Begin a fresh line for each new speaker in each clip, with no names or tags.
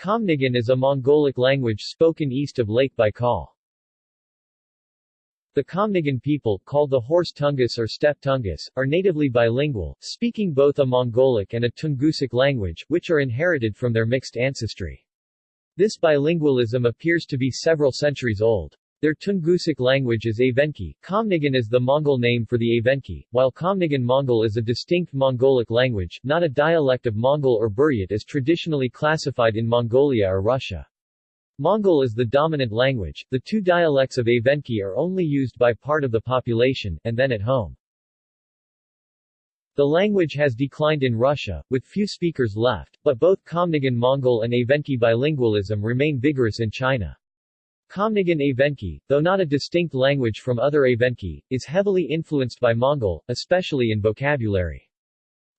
Khamnigan is a Mongolic language spoken east of Lake Baikal. The Khamnigan people, called the Horse Tungus or Steppe Tungus, are natively bilingual, speaking both a Mongolic and a Tungusic language, which are inherited from their mixed ancestry. This bilingualism appears to be several centuries old. Their Tungusic language is Evenki. Khamnigan is the Mongol name for the Evenki, while Khamnigan Mongol is a distinct Mongolic language, not a dialect of Mongol or Buryat as traditionally classified in Mongolia or Russia. Mongol is the dominant language, the two dialects of Evenki are only used by part of the population, and then at home. The language has declined in Russia, with few speakers left, but both Khamnigan Mongol and Evenki bilingualism remain vigorous in China. Khamnigan Evenki, though not a distinct language from other Evenki, is heavily influenced by Mongol, especially in vocabulary.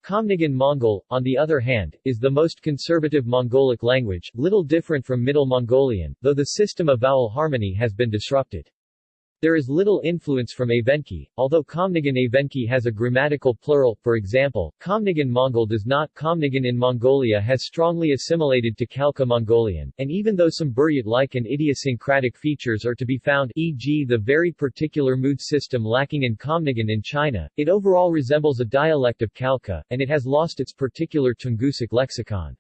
Khamnigan Mongol, on the other hand, is the most conservative Mongolic language, little different from Middle Mongolian, though the system of vowel harmony has been disrupted. There is little influence from Evenki, although Khamnigan Evenki has a grammatical plural, for example, Khamnigan Mongol does not Khamnigan in Mongolia has strongly assimilated to Khalkha Mongolian, and even though some Buryat-like and idiosyncratic features are to be found e.g. the very particular mood system lacking in Khamnigan in China, it overall resembles a dialect of Khalkha, and it has lost its particular Tungusic lexicon.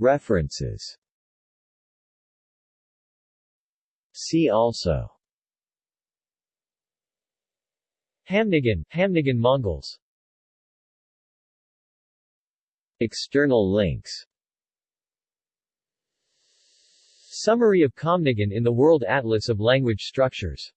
References See also. Khamnigan, Khamnigan Mongols. External links. Summary of Khamnigan in the World Atlas of Language Structures